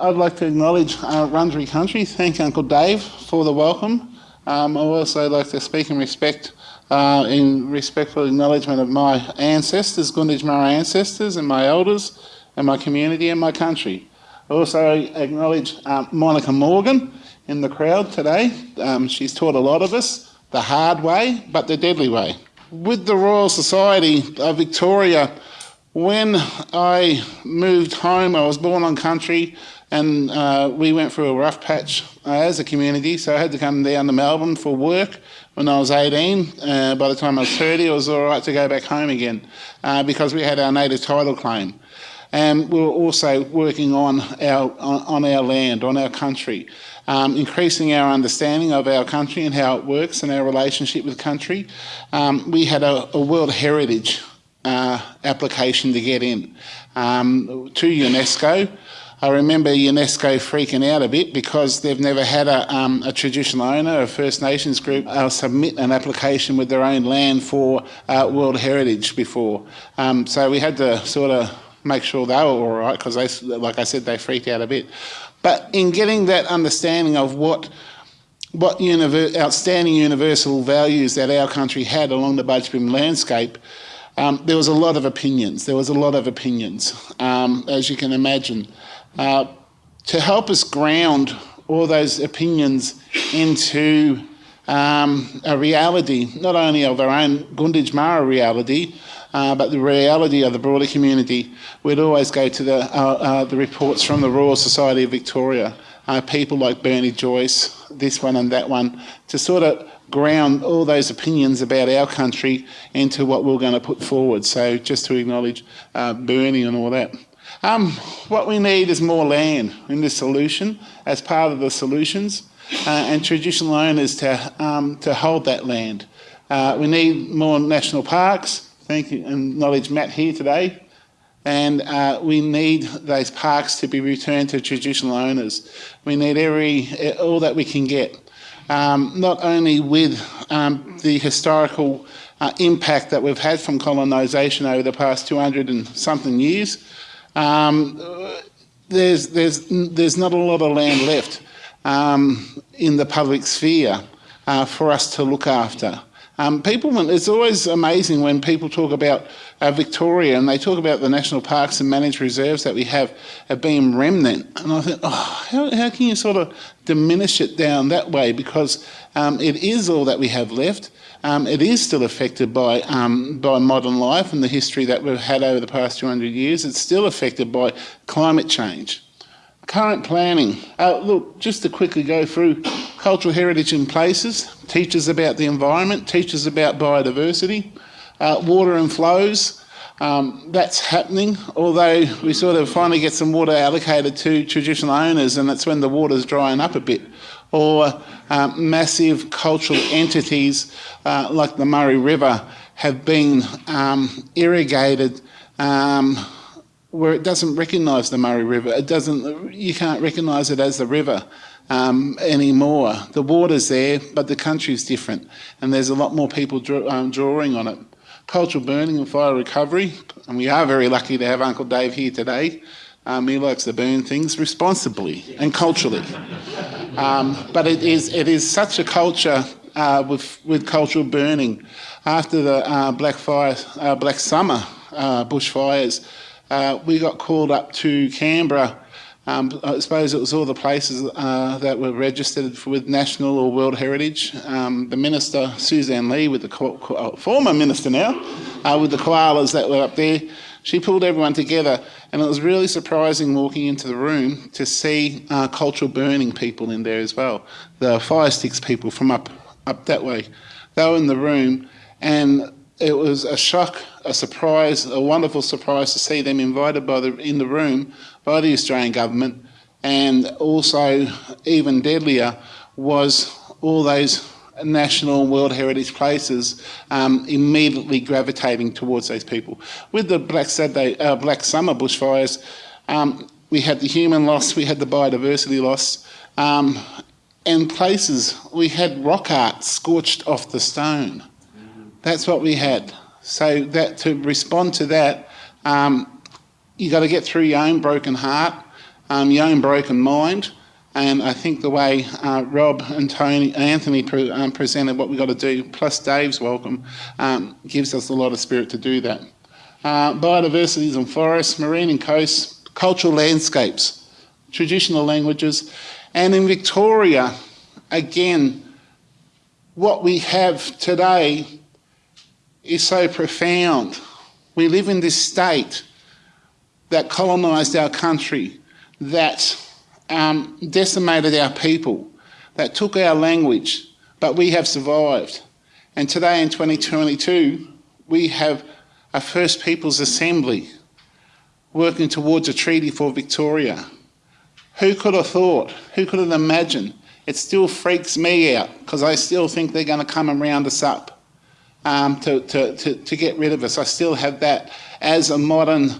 I'd like to acknowledge uh, Wurundjeri Country, thank Uncle Dave for the welcome. Um, I also like to speak in respect, uh, in respectful acknowledgement of my ancestors, Gunditjmara ancestors and my elders and my community and my country. I also acknowledge um, Monica Morgan in the crowd today. Um, she's taught a lot of us the hard way, but the deadly way. With the Royal Society of Victoria, when I moved home, I was born on country and uh, we went through a rough patch uh, as a community, so I had to come down to Melbourne for work when I was 18. Uh, by the time I was 30, it was all right to go back home again uh, because we had our native title claim. And we were also working on our, on, our land, on our country, um, increasing our understanding of our country and how it works and our relationship with country. Um, we had a, a World Heritage uh, application to get in um, to UNESCO. I remember UNESCO freaking out a bit because they've never had a, um, a traditional owner, a First Nations group, uh, submit an application with their own land for uh, World Heritage before. Um, so we had to sort of make sure they were all right because, like I said, they freaked out a bit. But in getting that understanding of what what univer outstanding universal values that our country had along the Budj Bim landscape, um, there was a lot of opinions. There was a lot of opinions, um, as you can imagine. Uh, to help us ground all those opinions into um, a reality, not only of our own Gunditjmara reality, uh, but the reality of the broader community, we'd always go to the, uh, uh, the reports from the Royal Society of Victoria, uh, people like Bernie Joyce, this one and that one, to sort of ground all those opinions about our country into what we're going to put forward. So just to acknowledge uh, Bernie and all that. Um, what we need is more land in this solution as part of the solutions uh, and traditional owners to, um, to hold that land. Uh, we need more national parks. Thank you and knowledge Matt here today. And uh, we need those parks to be returned to traditional owners. We need every all that we can get, um, not only with um, the historical uh, impact that we've had from colonisation over the past 200 and something years, um, there's, there's, there's not a lot of land left um, in the public sphere uh, for us to look after. Um, people, it's always amazing when people talk about uh, Victoria and they talk about the national parks and managed reserves that we have have being remnant. And I think, oh, how, how can you sort of diminish it down that way? Because um, it is all that we have left. Um, it is still affected by, um, by modern life and the history that we've had over the past 200 years. It's still affected by climate change. Current planning. Uh, look, just to quickly go through cultural heritage in places, teaches about the environment, teaches about biodiversity, uh, water and flows. Um, that's happening, although we sort of finally get some water allocated to traditional owners and that's when the water's drying up a bit. Or um, massive cultural entities uh, like the Murray River have been um, irrigated um, where it doesn't recognise the Murray River. It doesn't. You can't recognise it as the river um, anymore. The water's there, but the country's different, and there's a lot more people draw, um, drawing on it. Cultural burning and fire recovery, and we are very lucky to have Uncle Dave here today. Um, he likes to burn things responsibly and culturally. Um, but it is it is such a culture uh, with with cultural burning. After the uh, Black Fire, uh, Black Summer uh, bushfires uh, we got called up to Canberra. Um, I suppose it was all the places uh, that were registered for, with national or world heritage. Um, the minister, Sussan Ley, with the uh, former minister now, uh, with the koalas that were up there, she pulled everyone together and it was really surprising walking into the room to see uh, cultural burning people in there as well. The fire sticks people from up, up that way. They were in the room and it was a shock, a surprise, a wonderful surprise to see them invited by the, in the room by the Australian government and also even deadlier was all those national and World Heritage places um, immediately gravitating towards those people. With the Black, Saturday, uh, Black Summer bushfires, um, we had the human loss, we had the biodiversity loss, um, and places, we had rock art scorched off the stone. That's what we had. So that to respond to that, um, you got to get through your own broken heart. um, your own broken mind. And I think the way uh, Rob and Tony, Anthony pre um, presented what we've got to do, plus Dave's welcome, um, gives us a lot of spirit to do that. Uh, biodiversities and forests, marine and coasts, cultural landscapes, traditional languages, and in Victoria, again, what we have today is so profound. We live in this state that colonised our country, that um, decimated our people, that took our language, but we have survived. And today in 2022, we have a First Peoples Assembly working towards a treaty for Victoria. Who could have thought? Who could have imagined? It still freaks me out because I still think they're going to come and round us up um, to, to, to, to, get rid of us. I still have that as a modern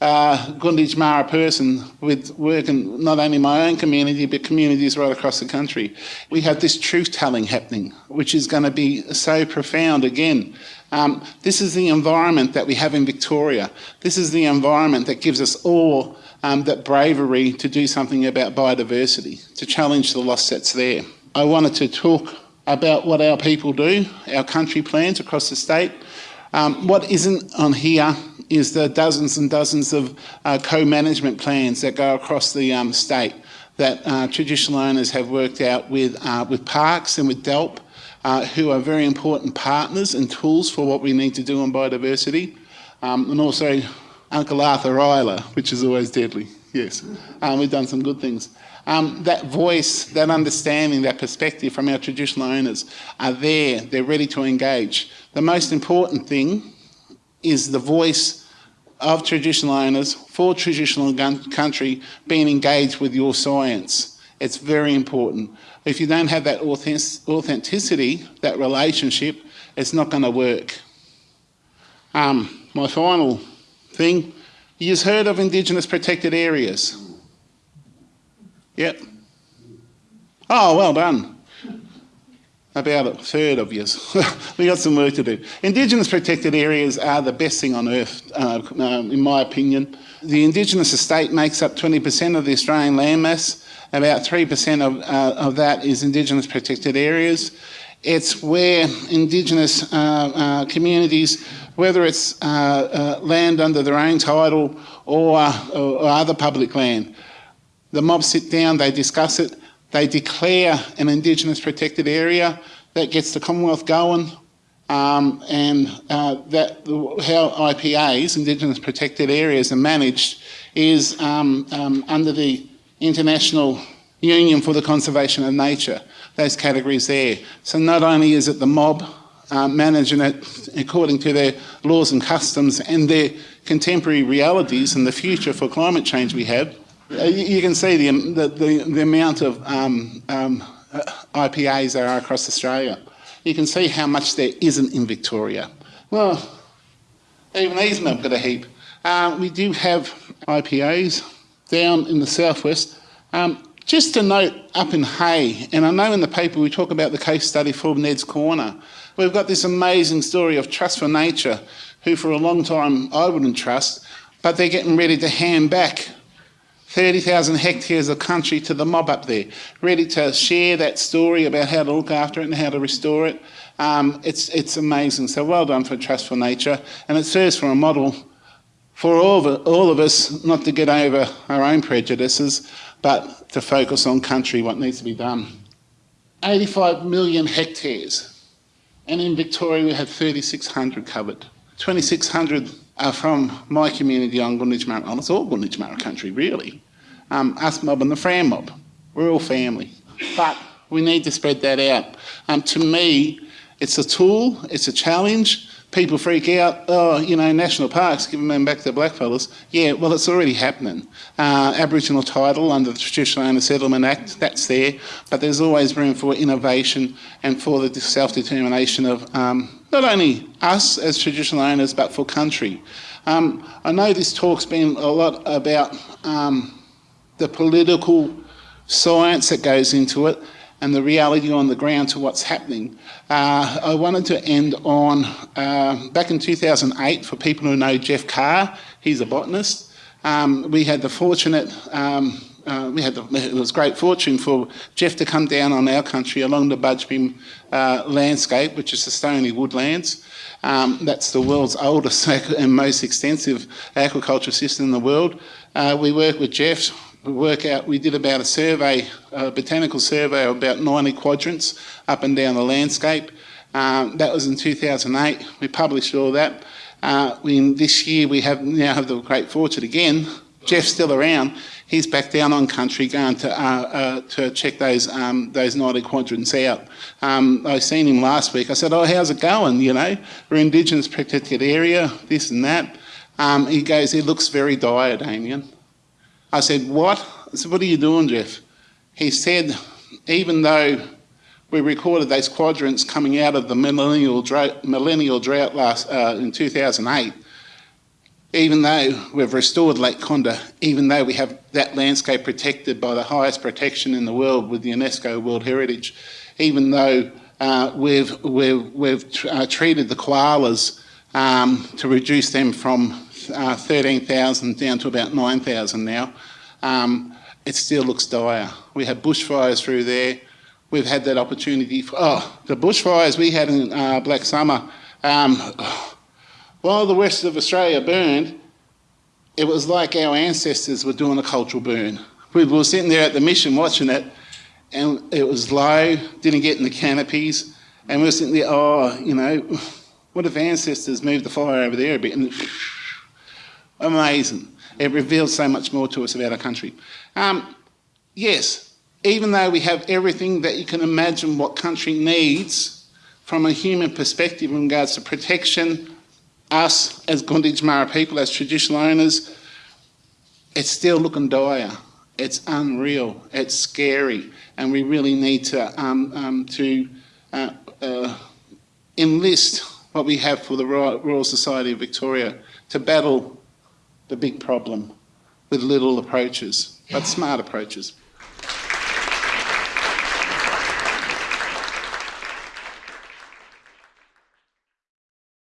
uh, Gunditjmara person with working not only my own community but communities right across the country. We have this truth telling happening which is going to be so profound again. Um, this is the environment that we have in Victoria. This is the environment that gives us all um, that bravery to do something about biodiversity, to challenge the loss that's there. I wanted to talk about what our people do, our country plans across the state. Um, what isn't on here is the dozens and dozens of uh, co-management plans that go across the um, state that uh, traditional owners have worked out with, uh, with parks and with DELWP, uh, who are very important partners and tools for what we need to do on biodiversity. Um, and also Uncle Arthur Rylah, which is always deadly, yes. Um, we've done some good things um, that voice, that understanding, that perspective from our traditional owners are there, they're ready to engage. The most important thing is the voice of traditional owners for traditional country being engaged with your science. It's very important. If you don't have that authenticity, that relationship, it's not going to work. Um, my final thing, you've heard of Indigenous protected areas. Yep. Oh, well done. About a third of you. we got some work to do. Indigenous protected areas are the best thing on earth, uh, um, in my opinion. The Indigenous estate makes up 20% of the Australian landmass. About 3% of, uh, of that is Indigenous protected areas. It's where Indigenous uh, uh communities, whether it's uh, uh, land under their own title or, or other public land, the mob sit down, they discuss it, they declare an Indigenous protected area that gets the Commonwealth going, um, and uh, that how IPAs, Indigenous protected areas, are managed is um, um, under the International Union for the Conservation of Nature, those categories there. So not only is it the mob uh, managing it according to their laws and customs and their contemporary realities and the future for climate change we have, you can see the, the, the, amount of um, um, uh, IPAs there are across Australia. You can see how much there isn't in Victoria. Well, even these have got a heap. Uh, we do have IPAs down in the southwest. Um, just to note up in Hay, and I know in the paper we talk about the case study for Ned's Corner, we've got this amazing story of Trust for Nature, who for a long time I wouldn't trust, but they're getting ready to hand back 30,000 hectares of country to the mob up there, ready to share that story about how to look after it and how to restore it. Um, it's, it's amazing. So well done for Trust for Nature. And it serves for a model for all of, all of us not to get over our own prejudices, but to focus on country, what needs to be done. 85 million hectares. And in Victoria, we have 3,600 covered. 2,600 are from my community on. Well, it's all Gunditjmara country, really um, us mob and the Fram mob. We're all family. But we need to spread that out. Um, to me, it's a tool, it's a challenge. People freak out, oh, you know, national parks, giving them back to blackfellas. Yeah, well, it's already happening. Uh, Aboriginal title under the Traditional Owner Settlement Act, that's there, but there's always room for innovation and for the self-determination of um, not only us as traditional owners, but for country. Um, I know this talk's been a lot about um, the political science that goes into it and the reality on the ground to what's happening. Uh, I wanted to end on, uh, back in 2008, for people who know Geoff Carr, he's a botanist, um, we had the fortunate um, uh, we had the, it was great fortune for Geoff to come down on our country along the Budj Bim uh, landscape, which is the Stony Woodlands. Um, that's the world's oldest and most extensive aquaculture system in the world. Uh, we work with Jeff. We work out. We did about a survey, a botanical survey of about 90 quadrants up and down the landscape. Um, that was in 2008. We published all that. Uh, in this year, we have now have the great fortune again. Geoff's still around. He's back down on country going to uh, uh, to check those um, those 90 quadrants out. Um, I seen him last week. I said, "Oh, how's it going? You know, we're Indigenous protected area, this and that." Um, he goes, "It looks very dire, Damien." I said, "What?" I said, "What are you doing, Geoff?" He said, "Even though." we recorded those quadrants coming out of the millennial drought, millennial drought last uh, in 2008. Even though we've restored Lake Condah, even though we have that landscape protected by the highest protection in the world with the UNESCO World Heritage, even though uh, we've, we've, we've uh, treated the koalas um, to reduce them from uh, 13,000 down to about 9,000 now, um, it still looks dire. We had bushfires through there we've had that opportunity. For, oh, the bushfires we had in uh, Black Summer, um, while the west of Australia burned, it was like our ancestors were doing a cultural burn. We were sitting there at the mission watching it, and it was low, didn't get in the canopies, and we were sitting there, oh, you know, what if ancestors moved the fire over there a bit? And amazing. It reveals so much more to us about our country. Um, yes, even though we have everything that you can imagine what country needs from a human perspective in regards to protection, us as Gunditj Mara people, as traditional owners, it's still looking dire. It's unreal. It's scary, and we really need to um, um, to uh, uh, enlist what we have for the Royal Society of Victoria to battle the big problem with little approaches, but smart approaches.